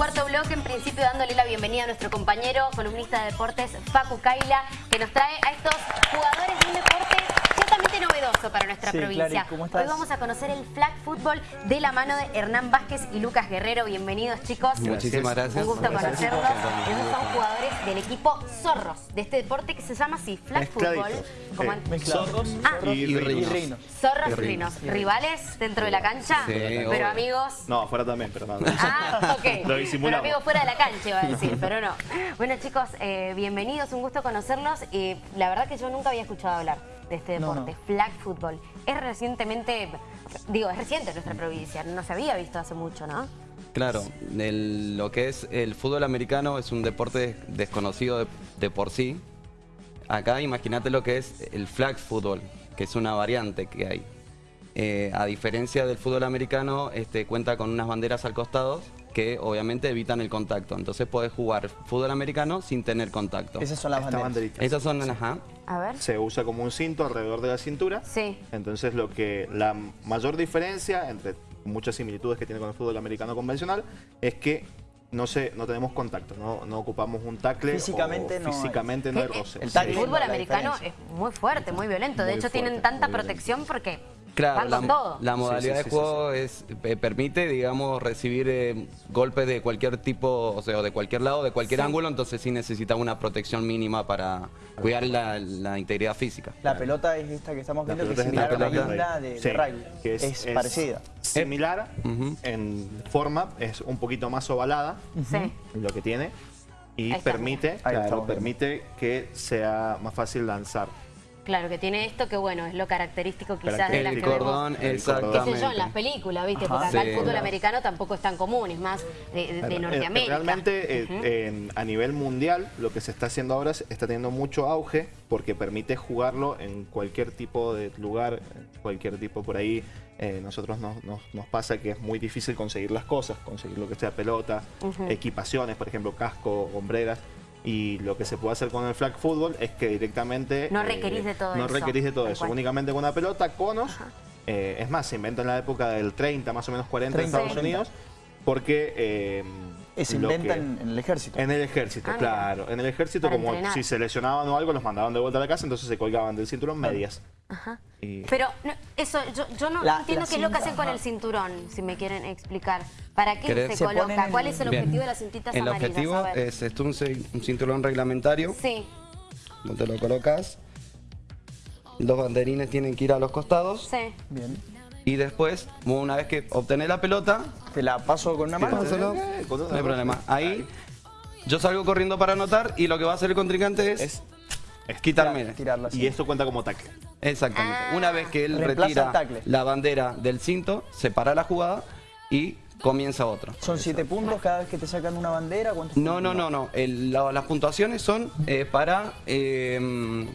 cuarto bloque, en principio dándole la bienvenida a nuestro compañero columnista de deportes, Facu Kaila, que nos trae a estos jugadores de un deporte novedoso para nuestra Sí, provincia. Clary, ¿cómo estás? Hoy vamos a conocer el flag fútbol de la mano de Hernán Vázquez y Lucas Guerrero. Bienvenidos, chicos. Muchísimas gracias. Un gusto conocerlos. Esos son jugadores del equipo Zorros, de este deporte que se llama así, flag fútbol. En- Mezclados. Ah, Y y Rinos. Rinos. Zorros Y Rinos. Rinos. ¿Rivales dentro de la cancha? Sí, Pero obvio. amigos... No, afuera también, pero no. no. Ah, ok. Lo Pero disimulamos. amigos fuera de la cancha iba a decir, pero no. Bueno chicos, eh, bienvenidos, un gusto conocerlos. Y la verdad que yo nunca había escuchado hablar de este No, deporte, no. flag football. Es recientemente, digo, es reciente en nuestra provincia, no se había visto hace mucho, ¿no? Claro, el- lo que es el fútbol americano es un deporte desconocido de, de por sí. Acá imagínate lo que es el flag football, que es una variante que hay. Eh, a diferencia del fútbol americano, este, cuenta con unas banderas al costado que obviamente evitan el contacto. Entonces puedes jugar fútbol americano sin tener contacto. Esas son las Esta banderas. banderita. Esas son, ajá, A ver. Se usa como un cinto alrededor de la cintura. Sí. Entonces lo que la mayor diferencia entre muchas similitudes que tiene con el fútbol americano convencional es que no se, no tenemos contacto, no, no ocupamos un tackle Físicamente o no hay. físicamente no hay roce. el fútbol americano es muy fuerte, muy violento. De Muy hecho, tienen tanta violento. protección porque Claro, la, con todo. la modalidad Sí, sí, de sí, juego es eh, permite, digamos, recibir eh, golpes de cualquier tipo, o sea, de cualquier lado, de cualquier Sí. ángulo, entonces sí necesita una protección mínima para cuidar la, la integridad física. La pelota es esta que estamos viendo, que es similar a la isla de, de Sí, rugby. que es, parecida. Similar en forma, es un poquito más ovalada lo que tiene y permite, claro, permite que sea más fácil lanzar. Claro, que tiene esto que bueno, es lo característico quizás de las El que vemos. cordón, El cordón. qué sé yo, en las películas, ¿viste? Ajá. Porque acá Sí. el fútbol americano tampoco es tan común, es más de, de- Norteamérica. Realmente eh, a nivel mundial lo que se está haciendo ahora es- está teniendo mucho auge porque permite jugarlo en cualquier tipo de lugar, cualquier tipo por ahí. eh, nosotros nos, nos- nos pasa que es muy difícil conseguir las cosas, conseguir lo que sea pelota, equipaciones, por ejemplo, casco, hombreras. Y lo que se puede hacer con el flag football es que directamente... No requerís de todo no eso, requerís de todo eso, cual. únicamente con una pelota, conos. eh, es más, se inventó en la época del 30, más o menos 40 en 30, Estados 30. Unidos, porque... eh, se inventa que- en, en el ejército. en el ejército, Ah, claro. En el ejército, Para como entrenar. si se lesionaban o algo, los mandaban de vuelta a la casa, entonces se colgaban del cinturón medias. Ajá. Y- Pero no, eso, yo, yo no La- entiendo la qué es lo que hacen con ajá. el cinturón, si me quieren explicar. ¿Para qué ¿Querés? se, coloca? ¿Cuál es el Bien. objetivo de las cintitas El amarillas? objetivo es esto un, un cinturón reglamentario, Sí, donde lo colocas. Los banderines tienen que ir a los costados sí. Bien. y después, una vez que obtenés la pelota, Te la paso con una mano. Eh, No hay problema. Ahí yo salgo corriendo para anotar y lo que va a hacer el contrincante es, Es- es quitarme. Tirarla. Y esto cuenta como tackle. Exactamente. Ah. Una vez que él Reemplaza retira la bandera del cinto, separa la jugada y comienza otro. Son siete puntos cada vez que te sacan una bandera. ¿Cuántos No, no, no, no. La- las puntuaciones son eh, para eh,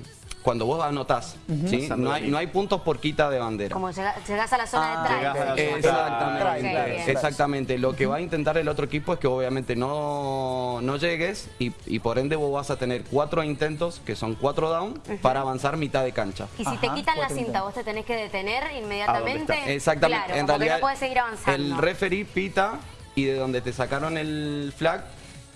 cuando vos anotás. no, hay, línea. no hay puntos por quita de bandera. Como llega- llegás a la zona Ah, de ejemplo. Exactamente, exactamente. Lo que va a intentar el otro equipo es que obviamente no, no llegues y, y por ende vos vas a tener cuatro intentos, que son cuatro down, para avanzar mitad de cancha. Y si te quitan la cinta, vos te tenés que detener inmediatamente. Exactamente. Claro, en realidad, no puedes seguir avanzando. el referee pita y de donde te sacaron el flag,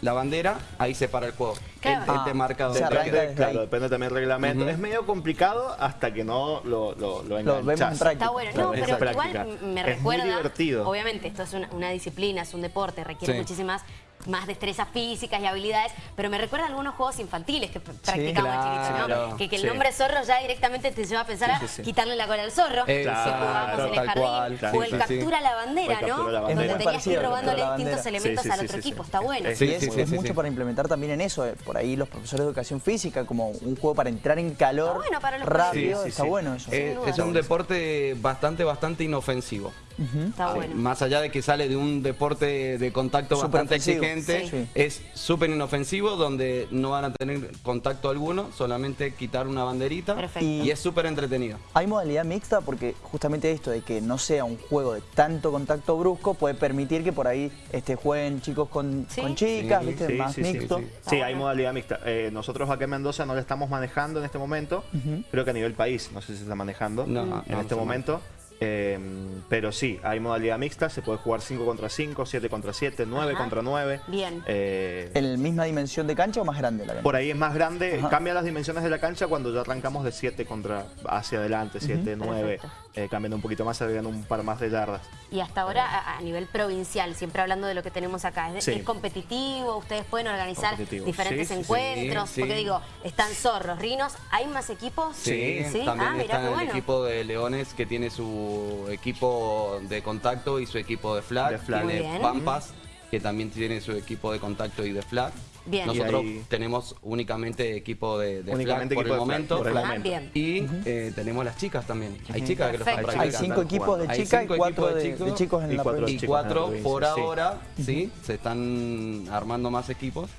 la bandera, ahí se para el juego. Claro. Él, él te Ah, o sea, Depende, claro, depende también del reglamento. Es medio complicado hasta que no lo, lo, lo. Está bueno, no, es pero práctica. igual me Es recuerda. muy divertido. Obviamente, esto es una, una disciplina, es un deporte, requiere Sí. muchísimas más destrezas físicas y habilidades, pero me recuerda a algunos juegos infantiles que practicamos claro. chiquitos, ¿no? Que, que el Sí. nombre zorro ya directamente te lleva a pensar a Sí, sí, sí. quitarle la cola al zorro, que Exacto, jugábamos en el jardín, cual, o el sí, sí, sí. captura la bandera, captura ¿no? Donde tenías que ir robándole distintos elementos Sí, sí, al otro sí, equipo, sí. está bueno. Eh, Sí, Y es, sí, sí, es sí, mucho sí. para implementar también en eso. eh, Por ahí los profesores de educación física, como un juego para entrar en calor Está bueno para los rápido. Sí, sí, está sí. bueno eso. Eh, es un deporte bastante, bastante inofensivo. Está bueno. Más allá de que sale de un deporte de contacto Súper bastante ofensivo. exigente, Sí. es súper inofensivo, donde no van a tener contacto alguno, solamente quitar una banderita Perfecto. y es súper entretenido. Hay modalidad mixta porque justamente esto de que no sea un juego de tanto contacto brusco puede permitir que por ahí este, jueguen chicos con, Sí. con chicas, Sí, ¿viste? sí, más mixto. sí. Sí, hay modalidad mixta. Eh, nosotros acá en Mendoza no la estamos manejando en este momento. Creo que a nivel país, no sé si se está manejando No, en no, este momento. Eh, pero sí, hay modalidad mixta, se puede jugar 5 contra 5, 7 contra 7, 9 Ajá. contra 9. Bien. Eh, ¿En la misma dimensión de cancha o más grande la cancha? por ahí es más grande, Ajá. cambia las dimensiones de la cancha cuando ya arrancamos de 7 contra hacia adelante, 7, 9, Perfecto. eh, cambian un poquito más, agregan un par más de yardas. Y hasta ahora, a, a nivel provincial, siempre hablando de lo que tenemos acá, ¿es, Sí. es competitivo? ¿Ustedes pueden organizar diferentes Sí, sí, sí. encuentros? Sí, Porque digo, están zorros, rinos, ¿hay más equipos? Sí, ¿Sí? también ah, está el bueno. equipo de Leones que tiene su equipo de contacto y su equipo de flag. De flag. Tiene bien. Pampas que también tiene su equipo de contacto y de flag. Bien. Nosotros ahí- tenemos únicamente equipo de, de Únicamente flag por el de flag, momento. por el Ah, momento. bien. Y eh, tenemos las chicas también. Hay chicas que lo están. Hay cinco equipos de chicas y cuatro de, chicos de chicos en y la cuatro provincia. Y cuatro provincia, por sí. ahora, sí, se están armando más equipos.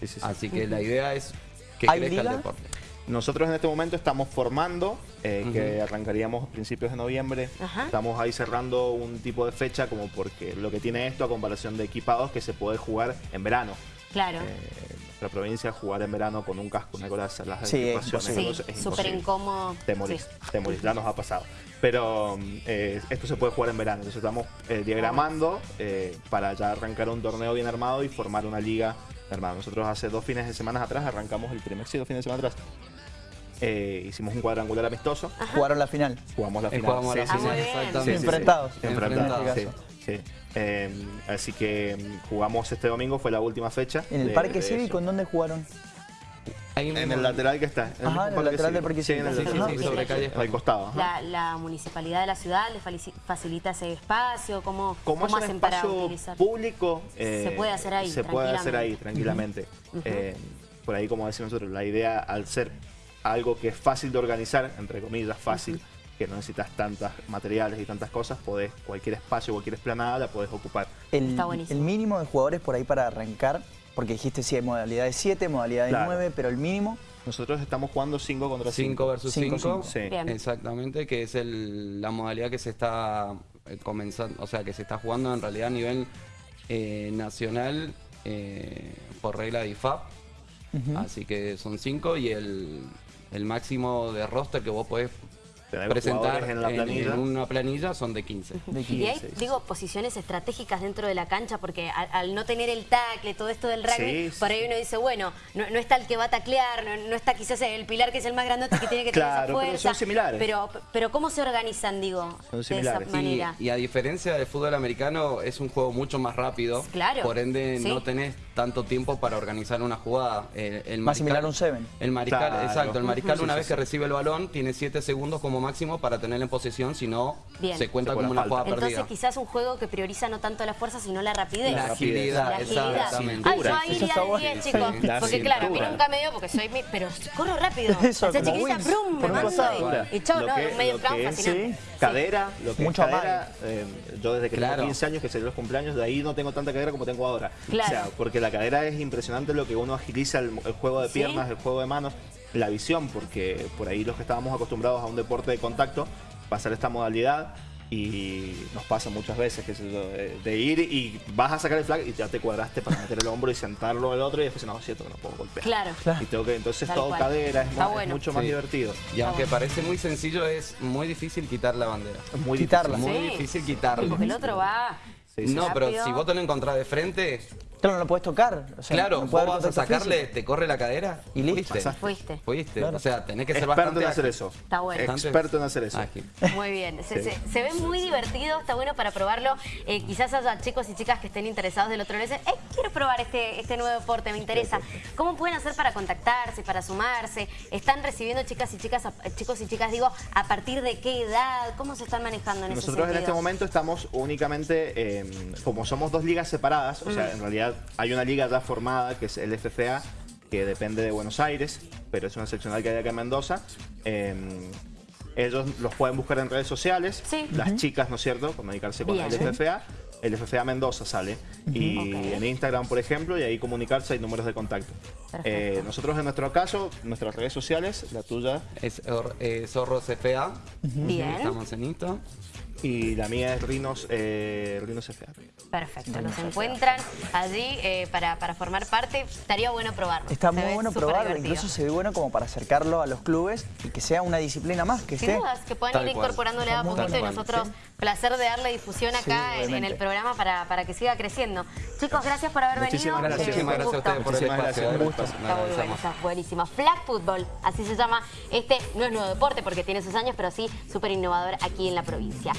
Sí, sí, sí. Así que la idea es que ¿Hay crezca liga? el deporte. Nosotros en este momento estamos formando, eh, que arrancaríamos a principios de noviembre. Ajá. Estamos ahí cerrando un tipo de fecha como porque lo que tiene esto a comparación de equipados que se puede jugar en verano. Claro. Eh, nuestra provincia jugar en verano con un casco, una coraza, las Sí, sí, es súper incómodo. Te morís, Sí. te morís, ya nos ha pasado. Pero mm, eh, esto se puede jugar en verano, entonces estamos eh, diagramando eh, para ya arrancar un torneo bien armado y formar una liga armada. Nosotros hace dos fines de semana atrás arrancamos el primer, sí, dos fines de semana atrás. Eh, hicimos un cuadrangular amistoso, Jugaron la final. jugamos la Eh, final. jugamos la sí, final, sí. Ah, exactamente. Enfrentados. Enfrentados, En sí, sí. Eh, así que mm, jugamos este domingo, fue la última fecha. ¿En el de- Parque de Cívico en dónde jugaron? En un- el lateral que está. el Ajá, en el parque lateral del cívico. Parque Sí, en el Cívico. lateral, Sí, sí, sí, sobre sí. calle Al costado. ajá. La, la municipalidad de la ciudad le falici- facilita ese espacio, ¿cómo, Como es cómo un hacen para espacio utilizar? público, eh, Se puede hacer ahí, Se puede hacer ahí tranquilamente. tranquilamente. Eh, por ahí, como decimos nosotros, la idea al ser algo que es fácil de organizar, entre comillas, fácil, que no necesitas tantos materiales y tantas cosas, podés, cualquier espacio, cualquier esplanada la podés ocupar. El, Está buenísimo. el mínimo de jugadores por ahí para arrancar, porque dijiste sí hay modalidad de 7, modalidad de Claro. 9, pero el mínimo, Nosotros estamos jugando 5 contra 5. 5 versus Cinco, 5. cinco. Sí. Exactamente, que es el- la modalidad que se está eh, comenzando, o sea, que se está jugando en realidad a nivel eh, nacional eh, por regla de IFAP. Así que son 5 y el, el máximo de roster que vos podés Tener presentar en la una planilla son de 15. de Y 15. hay, digo, posiciones estratégicas dentro de la cancha, porque al, al no tener el tackle, todo esto del rugby, Sí, por sí. ahí uno dice, bueno, no, no está el que va a taclear, no, no está quizás el pilar que es el más grandote que tiene que tener Claro, esa pero fuerza. son similares. Pero, pero ¿cómo se organizan, digo, Son de similares. esa manera? Y, y a diferencia del fútbol americano, es un juego mucho más rápido. Claro, Por ende, sí. no tenés tanto tiempo para organizar una jugada. El, el Más similar a un seven. El mariscal, Claro. exacto. El mariscal, una Sí, vez sí, que recibe el balón, tiene 7 segundos como máximo para tenerla en posesión, si no, se cuenta Se como una jugada Entonces perdida. quizás un juego que prioriza no tanto la fuerza, sino la rapidez. La agilidad, La agilidad. exactamente. Ay, yo Cintura. ahí iría de bueno. 10, chicos. Porque claro, a mí nunca me dio porque soy mi... Pero corro rápido. Eso, chiquita, brum, me mando y, y chao, Lo no, que- un medio es, fascinante. Cadera, lo que Mucho es cadera, eh, yo desde que Claro. tengo 15 años que salí los cumpleaños, de ahí no tengo tanta cadera como tengo ahora. Claro. O sea, porque la cadera es impresionante lo que uno agiliza el, el juego de Sí. piernas, el juego de manos, la visión, porque por ahí los que estábamos acostumbrados a un deporte de contacto, pasar esta modalidad y nos pasa muchas veces que de, de ir y vas a sacar el flag y ya te cuadraste para meter el hombro y sentarlo el otro y después no, es cierto que no puedo golpear. Claro. Y tengo que, entonces Tal todo cual. cadera, es, mucho más Sí. divertido. Y aunque parece muy sencillo, es muy difícil quitar la bandera. Es muy Quitarla. difícil. Muy difícil quitarla. porque el otro va... Sí, sí. No, pero si vos te lo encontrás de frente, Claro, no lo puedes tocar. o sea, claro, no vos vas a sacarle, físico. te corre la cadera Y listo. fuiste. Pasaste. Fuiste. Fuiste. Claro. O sea, tenés que ser Experto bastante en hacer ágil. eso. Está bueno. Bastante Experto en hacer eso. ágil. Muy bien, se, Sí. se- se ve muy divertido, está bueno para probarlo. Eh, quizás haya chicos y chicas que estén interesados del otro lado y dicen, "Eh, quiero probar este, este nuevo deporte, me interesa. ¿Cómo pueden hacer para contactarse, para sumarse? ¿Están recibiendo chicas y chicas, chicos y chicas, digo, a partir de qué edad? ¿Cómo se están manejando en ese Nosotros en sentido? este momento estamos únicamente, eh, como somos dos ligas separadas, o sea, en realidad hay una liga ya formada que es el FFA, que depende de Buenos Aires, pero es una seccional que hay acá en Mendoza. Eh, ellos los pueden buscar en redes sociales, Sí. las chicas, ¿no es cierto?, comunicarse con Bien. el FFA. El FFA Mendoza sale. Y en Instagram, por ejemplo, y ahí comunicarse, hay números de contacto. Eh, nosotros en nuestro caso, nuestras redes sociales, la tuya, Es or- eh, Zorro CFA. Bien. Estamos en Insta. Y la mía es Rinos, eh, Rinos FA. Perfecto, los encuentran allí eh, para, para formar parte. Estaría bueno probarlo. Está Se muy bueno probarlo, divertido. incluso se ve bueno como para acercarlo a los clubes y que sea una disciplina más, que Sin esté... dudas, que puedan Tal ir cual. incorporándole a poquito y nosotros Sí. placer de darle difusión Sí, acá en, en el programa para, para que siga creciendo. Chicos, gracias por haber Muchísimas venido. gracias. Muchísimas un gracias a gusto. ustedes por el espacio. gracias, un gusto. nos Está muy bueno, está buenísimo. Flag Football, así se llama. Este no es nuevo deporte porque tiene sus años, pero sí súper innovador aquí en la provincia.